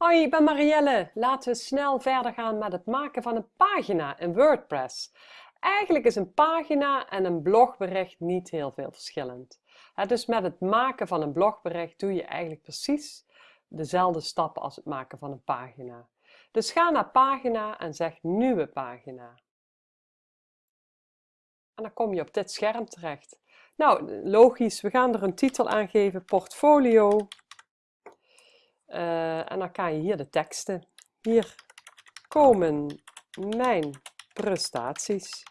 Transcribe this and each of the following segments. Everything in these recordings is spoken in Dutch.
Hoi, ik ben Marielle. Laten we snel verder gaan met het maken van een pagina in WordPress. Eigenlijk is een pagina en een blogbericht niet heel veel verschillend. Dus met het maken van een blogbericht doe je eigenlijk precies dezelfde stappen als het maken van een pagina. Dus ga naar pagina en zeg nieuwe pagina. En dan kom je op dit scherm terecht. Nou, logisch, we gaan er een titel aan geven, portfolio uh, en dan kan je hier de teksten. Hier komen mijn prestaties.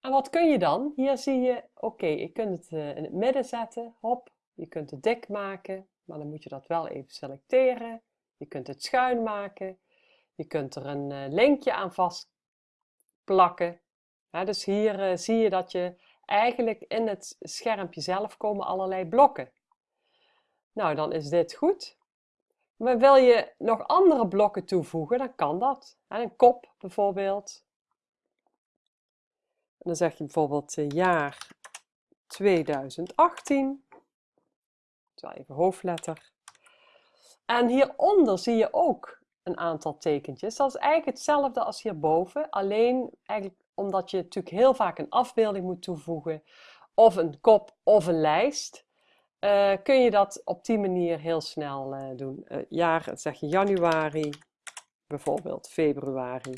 En wat kun je dan? Hier zie je, oké, je kunt het uh, in het midden zetten, hop. Je kunt het dik maken, maar dan moet je dat wel even selecteren. Je kunt het schuin maken. Je kunt er een uh, linkje aan vastplakken. Ja, dus hier zie je dat je eigenlijk in het schermpje zelf komen allerlei blokken. Nou, dan is dit goed. Maar wil je nog andere blokken toevoegen, dan kan dat. Een kop bijvoorbeeld. En dan zeg je bijvoorbeeld eh, jaar 2018. Zo even hoofdletter. En hieronder zie je ook een aantal tekentjes. Dat is eigenlijk hetzelfde als hierboven. Alleen eigenlijk omdat je natuurlijk heel vaak een afbeelding moet toevoegen. Of een kop of een lijst. Uh, kun je dat op die manier heel snel uh, doen. Uh, jaar, zeg je januari, bijvoorbeeld februari,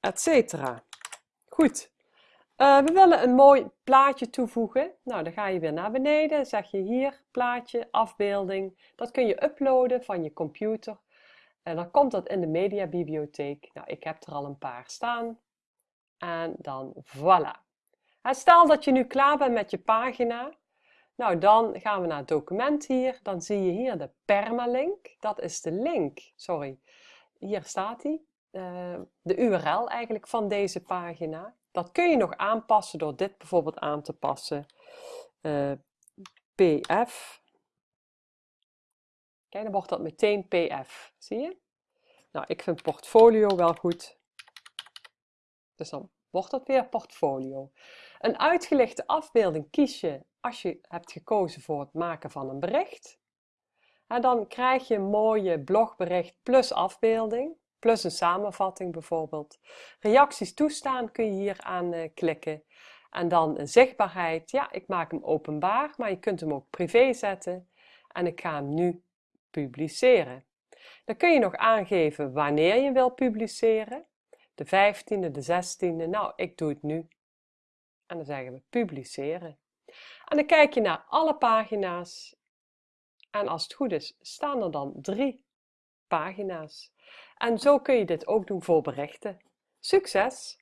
etcetera. Goed. we willen een mooi plaatje toevoegen. Nou, dan ga je weer naar beneden. Zeg je hier, plaatje, afbeelding. Dat kun je uploaden van je computer. En dan komt dat in de mediabibliotheek. Nou, ik heb er al een paar staan. En dan voilà. En stel dat je nu klaar bent met je pagina. Nou, dan gaan we naar het document hier. Dan zie je hier de permalink. Dat is de link, sorry. Hier staat die. Uh, de URL eigenlijk van deze pagina. Dat kun je nog aanpassen door dit bijvoorbeeld aan te passen. Eh, pf. Kijk, dan wordt dat meteen pf. Zie je? Nou, ik vind portfolio wel goed. Dus dan wordt dat weer portfolio. Een uitgelichte afbeelding kies je als je hebt gekozen voor het maken van een bericht. Dan krijg je een mooie blogbericht plus afbeelding, plus een samenvatting bijvoorbeeld. Reacties toestaan kun je hier aan uh, klikken. En dan zichtbaarheid. Ja, ik maak hem openbaar, maar je kunt hem ook privé zetten. En ik ga hem nu publiceren. Dan kun je nog aangeven wanneer je wil publiceren. De 15e, de 16e. Nou, ik doe het nu. En dan zeggen we publiceren. En dan kijk je naar alle pagina's. En als het goed is, staan er dan drie pagina's. En zo kun je dit ook doen voor berichten. Succes!